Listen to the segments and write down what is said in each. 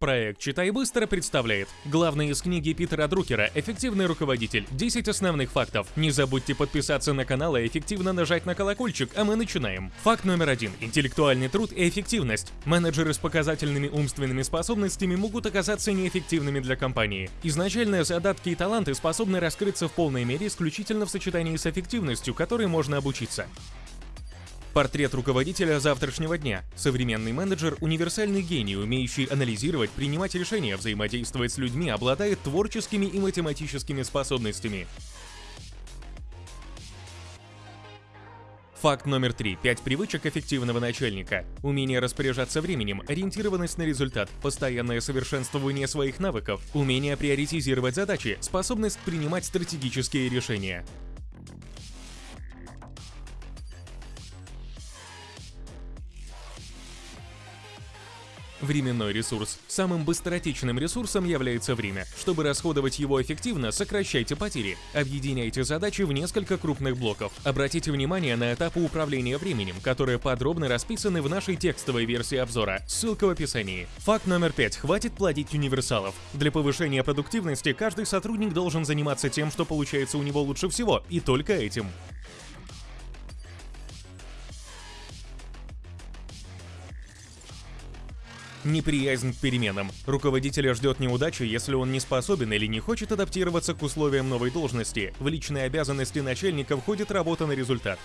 Проект «Читай быстро» представляет главное из книги Питера Друкера «Эффективный руководитель. 10 основных фактов». Не забудьте подписаться на канал и эффективно нажать на колокольчик, а мы начинаем. Факт номер один. Интеллектуальный труд и эффективность. Менеджеры с показательными умственными способностями могут оказаться неэффективными для компании. Изначально задатки и таланты способны раскрыться в полной мере исключительно в сочетании с эффективностью, которой можно обучиться. Портрет руководителя завтрашнего дня. Современный менеджер – универсальный гений, умеющий анализировать, принимать решения, взаимодействовать с людьми, обладает творческими и математическими способностями. Факт номер три. Пять привычек эффективного начальника. Умение распоряжаться временем, ориентированность на результат, постоянное совершенствование своих навыков, умение приоритизировать задачи, способность принимать стратегические решения. Временной ресурс. Самым быстротечным ресурсом является время. Чтобы расходовать его эффективно, сокращайте потери. Объединяйте задачи в несколько крупных блоков. Обратите внимание на этапы управления временем, которые подробно расписаны в нашей текстовой версии обзора. Ссылка в описании. Факт номер пять. Хватит плодить универсалов. Для повышения продуктивности каждый сотрудник должен заниматься тем, что получается у него лучше всего, и только этим. Неприязнь к переменам. Руководителя ждет неудача, если он не способен или не хочет адаптироваться к условиям новой должности. В личные обязанности начальника входит работа на результат.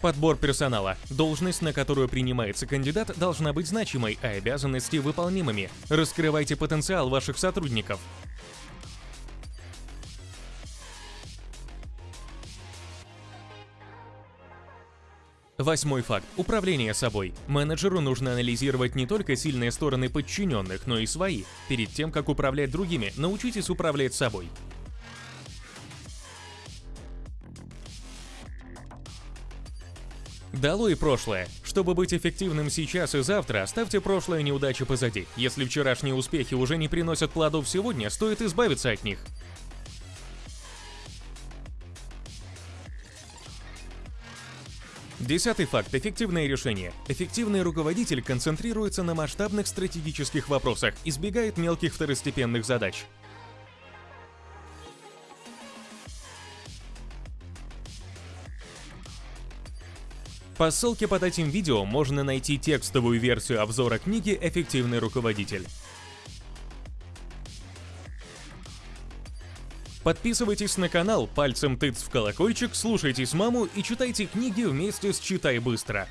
Подбор персонала. Должность, на которую принимается кандидат, должна быть значимой, а обязанности выполнимыми. Раскрывайте потенциал ваших сотрудников. Восьмой факт. Управление собой. Менеджеру нужно анализировать не только сильные стороны подчиненных, но и свои. Перед тем, как управлять другими, научитесь управлять собой. Долой прошлое. Чтобы быть эффективным сейчас и завтра, оставьте прошлое неудачи позади. Если вчерашние успехи уже не приносят плодов сегодня, стоит избавиться от них. Десятый факт – эффективное решение. Эффективный руководитель концентрируется на масштабных стратегических вопросах, избегает мелких второстепенных задач. По ссылке под этим видео можно найти текстовую версию обзора книги «Эффективный руководитель». Подписывайтесь на канал, пальцем тыц в колокольчик, слушайте с маму и читайте книги вместе с «Читай быстро».